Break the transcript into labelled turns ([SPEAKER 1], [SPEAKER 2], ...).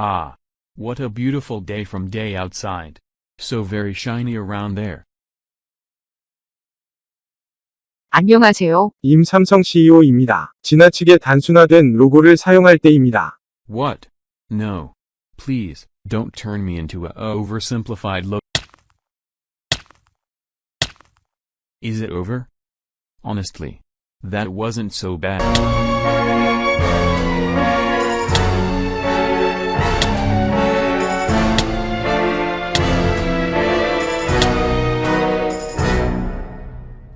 [SPEAKER 1] Ah. What a beautiful day from day outside. So very shiny around there.
[SPEAKER 2] 안녕하세요.
[SPEAKER 3] 임삼성 CEO입니다. 지나치게 단순화된 로고를 사용할 때입니다.
[SPEAKER 1] What? No. Please, don't turn me into a oversimplified logo. Is it over? Honestly. That wasn't so bad.